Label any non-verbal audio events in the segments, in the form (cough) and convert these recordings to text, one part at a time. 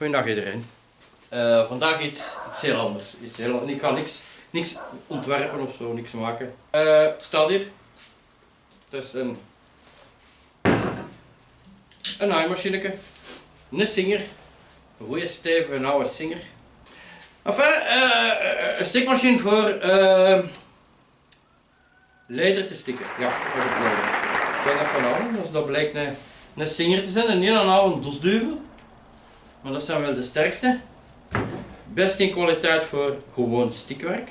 Goedendag iedereen. Eh, vandaag iets, heel anders. Ik ga niks, niks ontwerpen of zo, niks maken. Eh, het staat hier. Het is een, een naaimachineke. Een Singer. Een goede stevige oude Singer. Enfin, eh, een stikmachine voor leder te stikken. Ja, dat is het nodig. Ik ben dat houden, dus dat blijkt een, een Singer te zijn en niet een oude dosduvel. Maar dat zijn wel de sterkste. Best in kwaliteit voor gewoon stikwerk.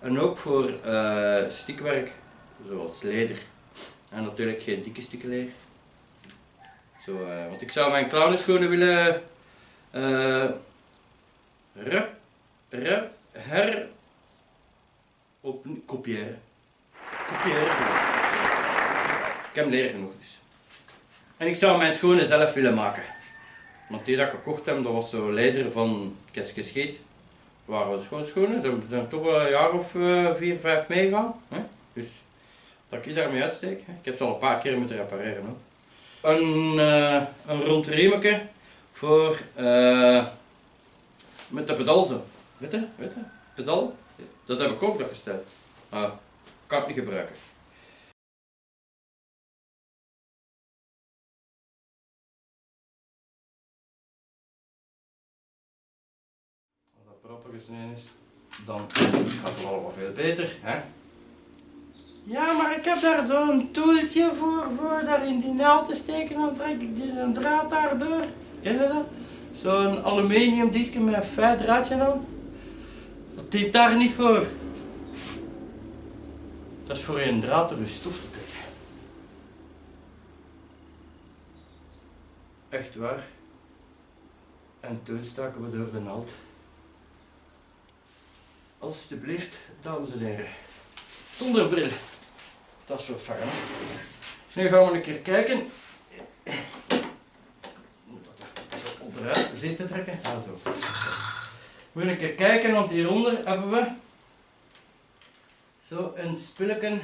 En ook voor eh, stikwerk zoals leder. En natuurlijk geen dikke stukken leer. Zo, eh, want ik zou mijn clownenschoenen willen eh rep, rep, her op kopiëren. Kopiëren. Ik heb leren genoeg dus. En ik zou mijn schoenen zelf willen maken. Want die dat ik gekocht heb, dat was zo leider van Keske Scheet. Waren wel schoon schoenen, ze zijn toch wel een jaar of eh, vier, vijf meegegaan. Dus dat ik daarmee uitsteek. Ik heb ze al een paar keer moeten repareren. Een, eh, een rond voor eh, met de pedal zo. Weet je? Weet je? Pedal. Dat heb ik ook nog gesteld. Maar kan ik niet gebruiken. Is, dan gaat het allemaal veel beter. Hè? Ja, maar ik heb daar zo'n toeltje voor, voor daar in die naald te steken. Dan trek ik die, een draad daar door. Ken je dat? Zo'n aluminium disje met een feit draadje aan. Dat dient daar niet voor. Dat is voor je een draad door je stof te trekken. Echt waar. En toen staken we door de naald. Alsjeblieft, dames en heren. Zonder bril. Dat is wel fijn. hè? Nu gaan we een keer kijken. Dat zo onderuit zitten trekken. Ah, zo. We gaan een keer kijken, want hieronder hebben we zo een spilletje.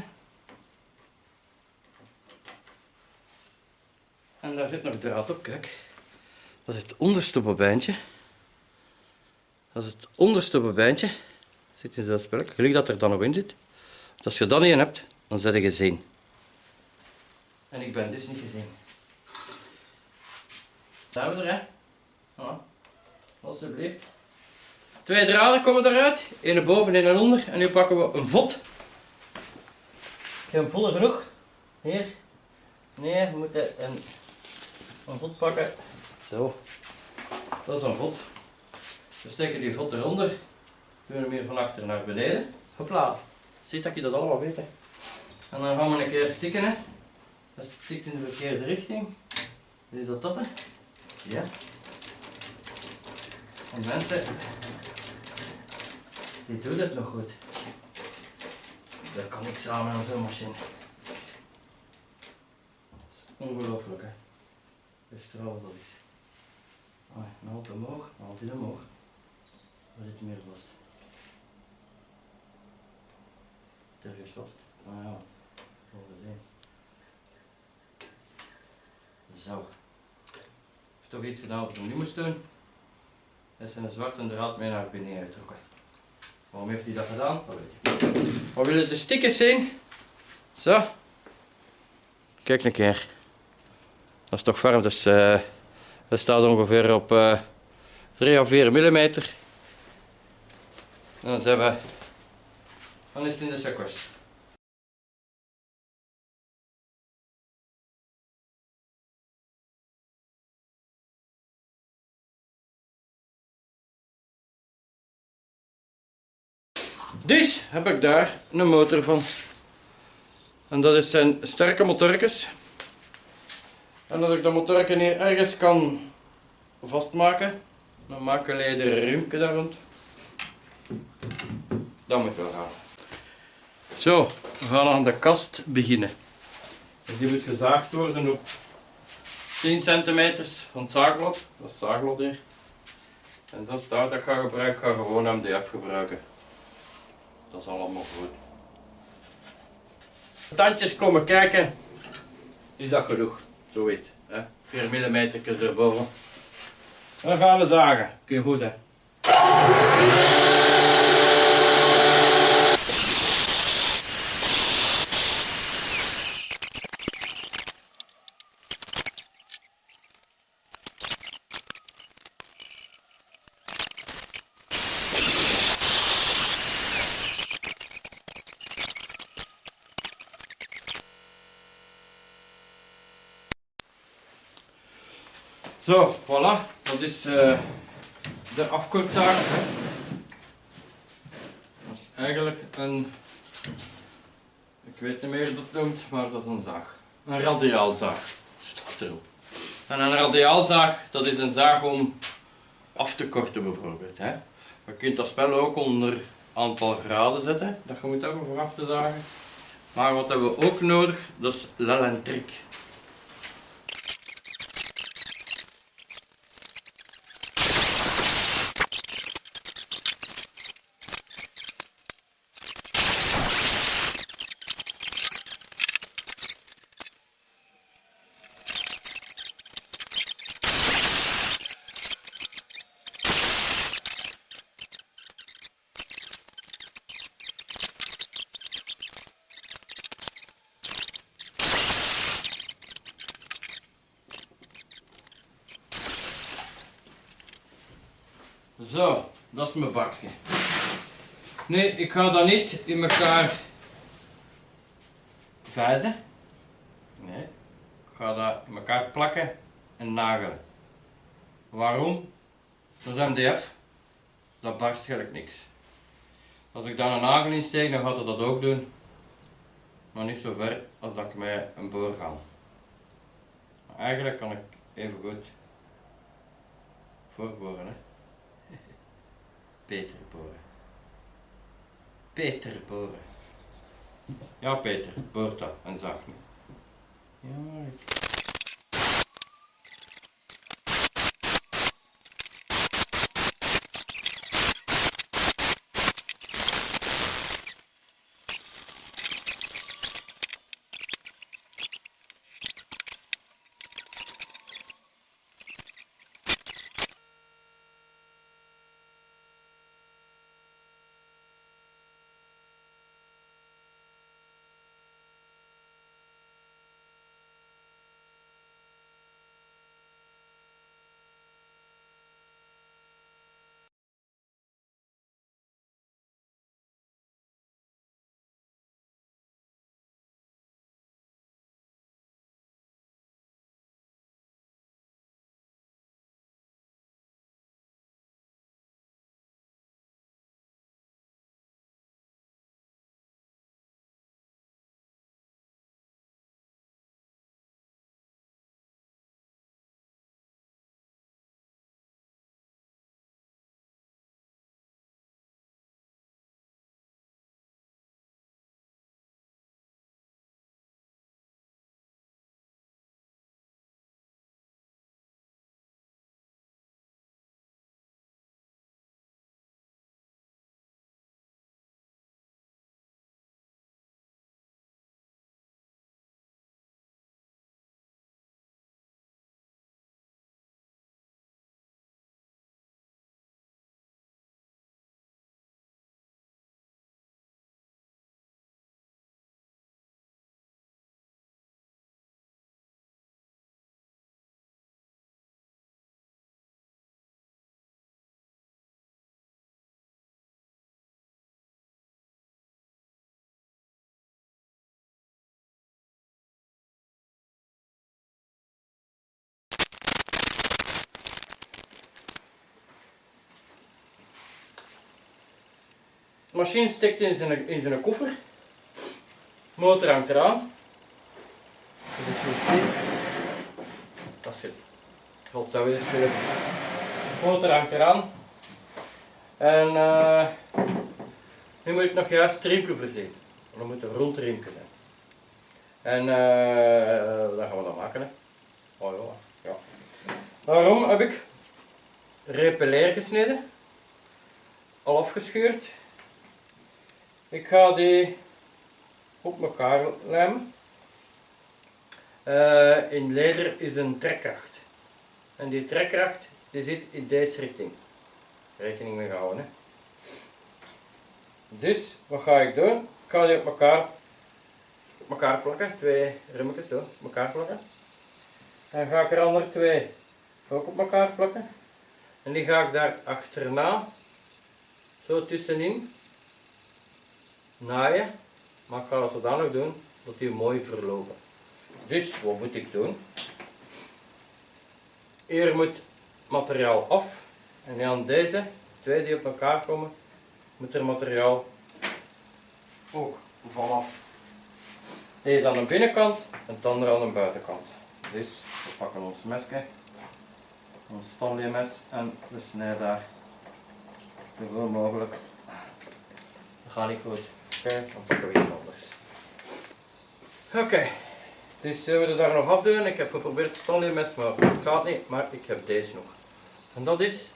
En daar zit nog draad op, kijk. Dat is het onderste bobijntje. Dat is het onderste bobijntje. Zit in dat spelletje. Gelukkig dat er dan nog in zit. Want als je niet in hebt, dan zet je gezien. En ik ben dus niet gezien. Daar hebben we er, hè? Alsjeblieft. Twee draden komen eruit. Eén boven en één onder. En nu pakken we een vod. Ik heb hem voller genoeg. Hier. Nee, we moeten een, een vod pakken. Zo. Dat is een vod. We steken die vod eronder. Doen hem hier van achter naar beneden. Hopla. Ziet dat je dat allemaal weet. Hè. En dan gaan we een keer stikken. Hè. Dat stikt in de verkeerde richting. Is dat dat? Hè? Ja. En mensen, die doet het nog goed. Dat kan ik samen aan zo'n machine. Dat is ongelooflijk hè. Dat is. Ah, halt omhoog, een halt omhoog. Waar zit meer vast? Terug vast. Ah ja, volgens één. Zo. Heeft toch iets gedaan wat ik nu moest doen. Is een zwarte draad mee naar binnen getrokken. Waarom heeft hij dat gedaan? Dat weet ik niet. Maar willen de stickers zien? Zo. Kijk een keer. Dat is toch warm, dus eh dat staat ongeveer op eh 3 of 4 mm. En dan zijn we. Het in de zakwas. Dus heb ik daar een motor van. En dat is zijn sterke motorkes. En als ik dat motorken hier ergens kan vastmaken, dan ik een lederen riemke daar rond. Dat moet wel gaan. Zo, we gaan aan de kast beginnen. Dus die moet gezaagd worden op 10 centimeter van het zaaglot. Dat is het zaaglot hier. En dat is dat ik ga gebruiken. Ik ga gewoon MDF gebruiken. Dat is allemaal goed. Tandjes komen kijken. Is dat genoeg? Zoiets. Hè? 4 mm erboven. Dan gaan we zagen. Oké, goed hè. Zo, Dat is uh, de afkortzaag. Dat is eigenlijk een, ik weet niet meer hoe dat noemt, maar dat is een zaag. Een radiaalzaag, staat erop. En een radiaalzaag, dat is een zaag om af te korten bijvoorbeeld. Hè. Je kunt dat spel ook onder aantal graden zetten, dat je moet hebben voor af te zagen. Maar wat hebben we ook nodig, dat is l'elentrik. Zo, dat is mijn bakje. Nee, ik ga dat niet in elkaar vijzen. Nee, ik ga dat in elkaar plakken en nagelen. Waarom? Dat is MDF. Dat barst gelijk niks. Als ik daar een nagel in steek, dan gaat het dat ook doen. Maar niet zo ver als dat ik met een boor ga. Maar eigenlijk kan ik even goed voorboren. Peter boren. Peter boren. Ja, Peter, boort dat en zag me. Ja, ik... machine stikt in zijn, in zijn koffer. Motor hangt eraan. Dat is goed. Dat is het. God zou willen. Motor hangt eraan. En uh, nu moet ik nog juist het riemke voorzien. Dan moet een rond riemke zijn. En uh, dat gaan we dan maken. Hè. Oh ja. Waarom heb ik repeleer gesneden? Al afgescheurd. Ik ga die op elkaar lijmen. Uh, in leder is een trekkracht. En die trekkracht die zit in deze richting. Rekening mee houden. Hè. Dus, wat ga ik doen? Ik ga die op elkaar, op elkaar plakken. Twee remmetjes zo, op elkaar plakken. En ga ik er andere twee ook op elkaar plakken. En die ga ik daar achterna, zo tussenin, naaien. Maar ik ga dat zodanig doen dat die mooi verlopen. Dus, wat moet ik doen? Hier moet materiaal af. En dan deze twee die op elkaar komen, moet er materiaal ook vanaf. Deze aan de binnenkant en het andere aan de buitenkant. Dus we pakken ons mesje, ons Stanley mes en we snijden daar zoveel mogelijk. Dat gaat niet goed. Oké, dan pakken iets anders. Oké, dus zullen we er daar nog afdoen. Ik heb geprobeerd het mes, maar het gaat niet. Maar ik heb deze nog. En dat is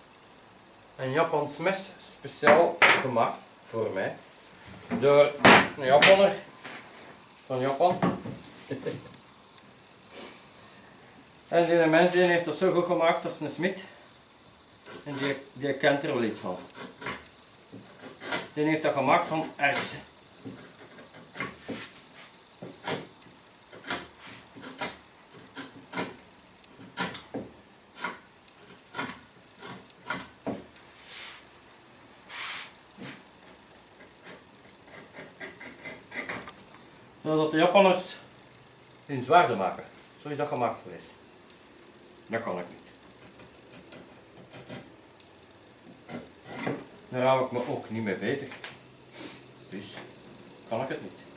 een Japans mes speciaal gemaakt voor mij door een Japaner van Japan. (laughs) en die mens heeft dat zo goed gemaakt als een smid. En die, die kent er wel iets van. Die heeft dat gemaakt van erts. Japanners hun zwaarden maken. Zo is dat gemaakt geweest. Dat kan ik niet. Daar hou ik me ook niet mee bezig. Dus kan ik het niet.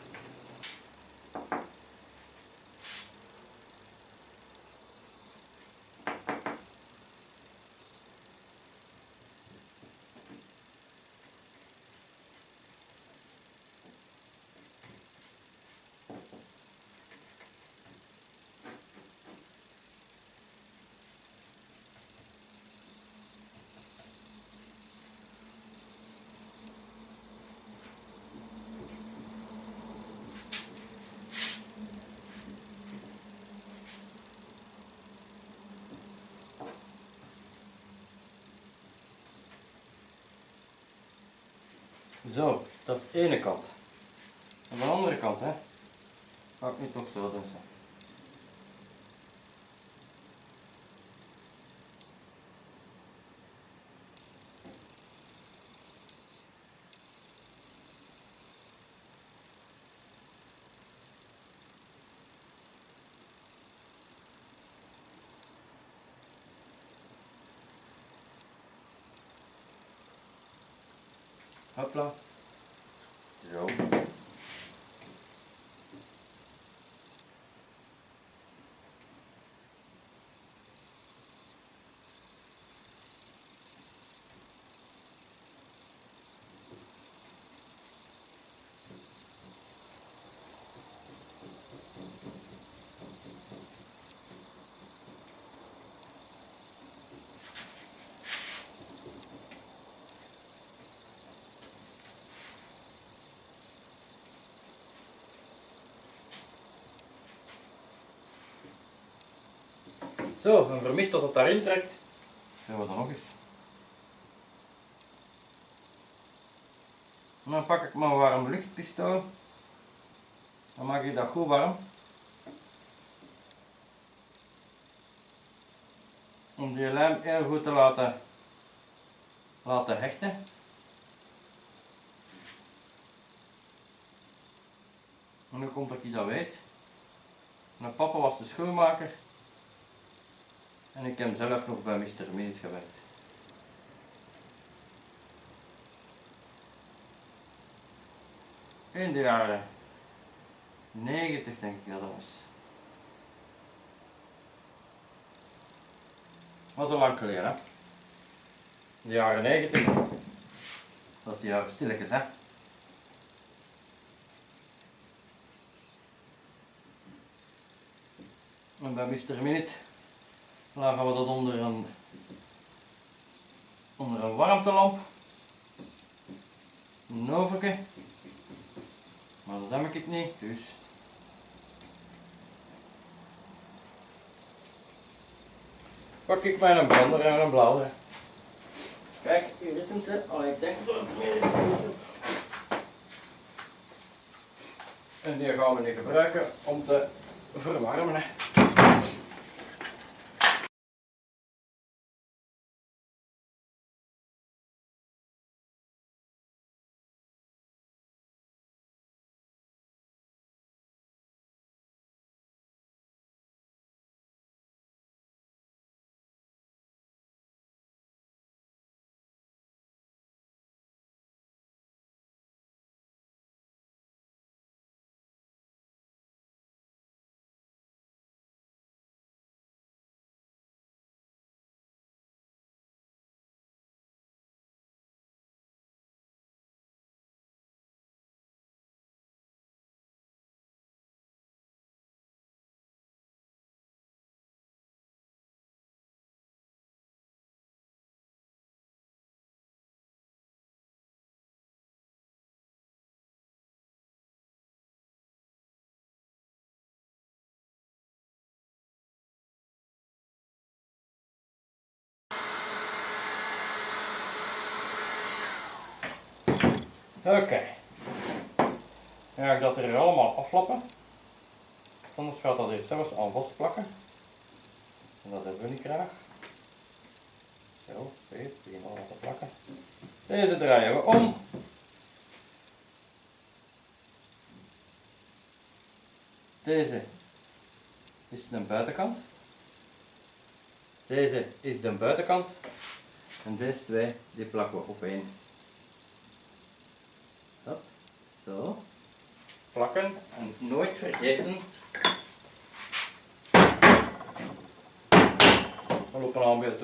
Zo, dat is de ene kant. Aan de andere kant, hè, ik nu toch zo doen. Zo. Hopla. Zo. Zo, een vermist dat het daarin trekt. Doen we dan nog eens. En dan pak ik mijn warm luchtpistool. Dan maak ik dat goed warm. Om die lijm heel goed te laten, laten hechten. En nu komt dat ik dat weet. Mijn papa was de schoenmaker. En ik heb zelf nog bij Mr. Minute gewerkt. In de jaren 90 denk ik dat dat was. Was al lang geleden hè. In de jaren 90. Dat is de jaren stilletjes hè. En bij Mr. Minute dan gaan we dat onder een, onder een warmtelamp. Een overke. Maar dat heb ik niet, dus pak ik mijn brander en een blader. Kijk, hier is hem. Allee, ik denk dat het meer is. En die gaan we nu gebruiken om te verwarmen. hè. Oké. Dan ga ik dat er allemaal aflappen. Anders gaat dat hier zelfs aan vastplakken. En dat hebben we niet graag. Zo, het begint allemaal te plakken. Deze draaien we om. Deze is de buitenkant. Deze is de buitenkant. En deze twee, die plakken we op één. Zo. Plakken en nooit vergeten. Al op een aanbeeld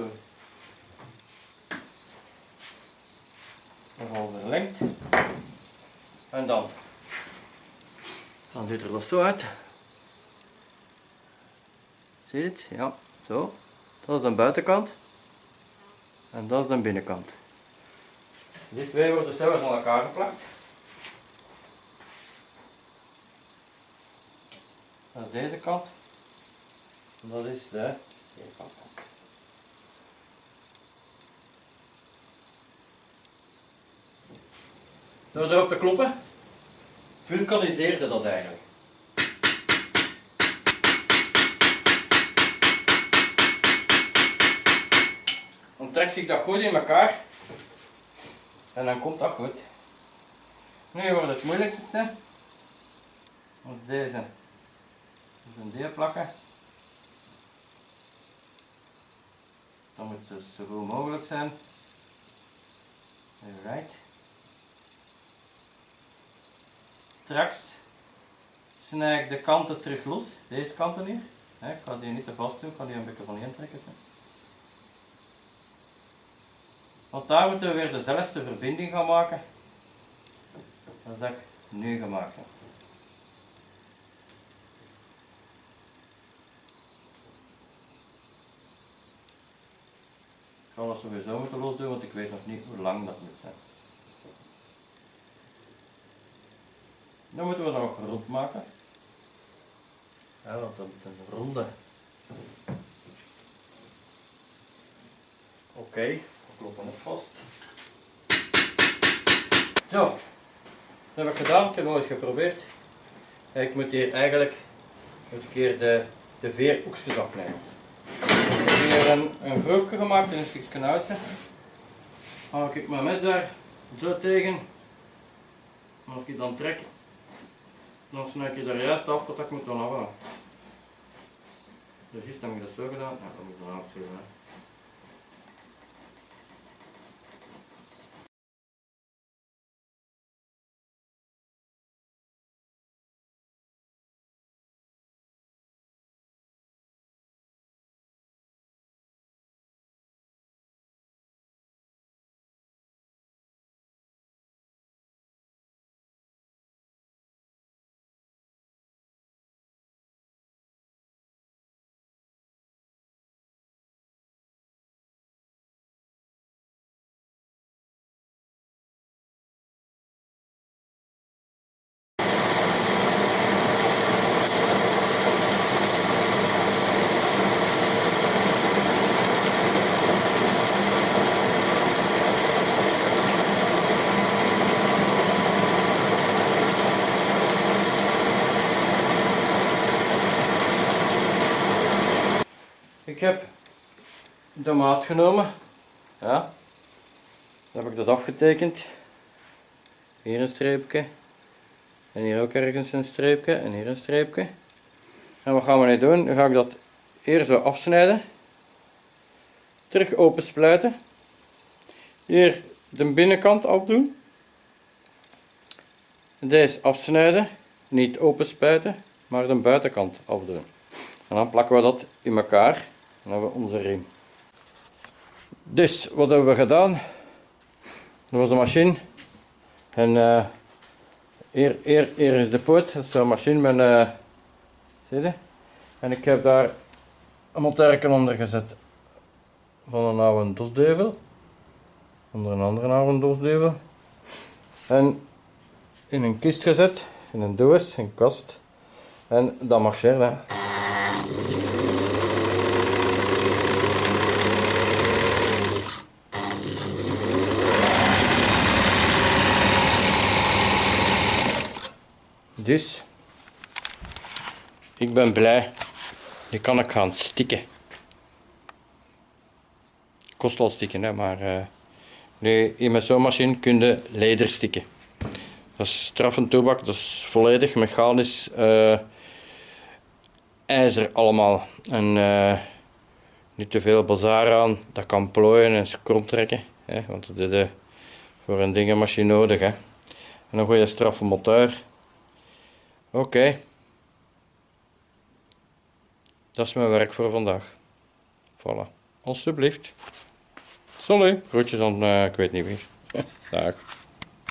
gaan we verlengd. En dan. Dan ziet er dat zo uit. Zie je het? Ja, zo. Dat is de buitenkant. En dat is de binnenkant. Die twee worden zelfs aan elkaar geplakt. Dat deze kant. Dat is de kant. Door erop te kloppen, vulkaniseerde dat eigenlijk. Dan trekt zich dat goed in elkaar en dan komt dat goed. Nu wordt het moeilijkste, want deze een deel plakken. Dan moet het zo goed mogelijk zijn. Right. Straks snij ik de kanten terug los, deze kanten hier. Ik ga die niet te vast doen, ik ga die een beetje van intrekken. Want daar moeten we weer dezelfde verbinding gaan maken als dat ik nu gemaakt heb. Dat sowieso moeten losdoen, want ik weet nog niet hoe lang dat moet zijn. Dan moeten we nog rond maken. Ja, want dat moet een ronde. Oké, we kloppen het vast. Zo, dat heb ik gedaan, ik heb nog eens geprobeerd. Ik moet hier eigenlijk moet ik hier de, de veerhoekjes afnemen. Ik een, een groefje gemaakt in een stukje. Dan haal ik mijn mes daar zo tegen. En als ik dan trek, dan snijd je er juist af tot ik moet dan afhalen. Dus is dan heb ik dat zo gedaan. Ja, dat moet ik dan. Maat genomen. Ja. Dan heb ik dat afgetekend. Hier een streepje. En hier ook ergens een streepje. En hier een streepje. En wat gaan we nu doen? Dan ga ik dat eerst zo afsnijden. Terug open splijten. Hier de binnenkant afdoen. Deze afsnijden. Niet open spuiten, maar de buitenkant afdoen. En dan plakken we dat in elkaar. En dan hebben we onze riem. Dus, wat hebben we gedaan? Dat was de machine. En uh, hier, hier, is de poot. Dat is een machine met... Uh? En ik heb daar een monterken onder gezet. Van een oude dosdeuvel. Onder een andere oude dosdeuvel. En in een kist gezet. In een doos, een kast. En dat marcheert. Dus, ik ben blij. Nu kan ik gaan stikken. Kost wel stikken, hè, maar uh, nu in mijn zo'n machine kun je leder stikken. Dat is straffend toebak, dat is volledig mechanisch uh, ijzer allemaal. En uh, niet te veel bazaar aan, dat kan plooien en krom trekken. Hè, want dat is voor een dingenmachine nodig. Hè. En gooi je straffe motor. Oké. Okay. Dat is mijn werk voor vandaag. Voilà. Alsjeblieft. Sorry. Groetjes aan, uh, ik weet niet wie. (laughs) Dag.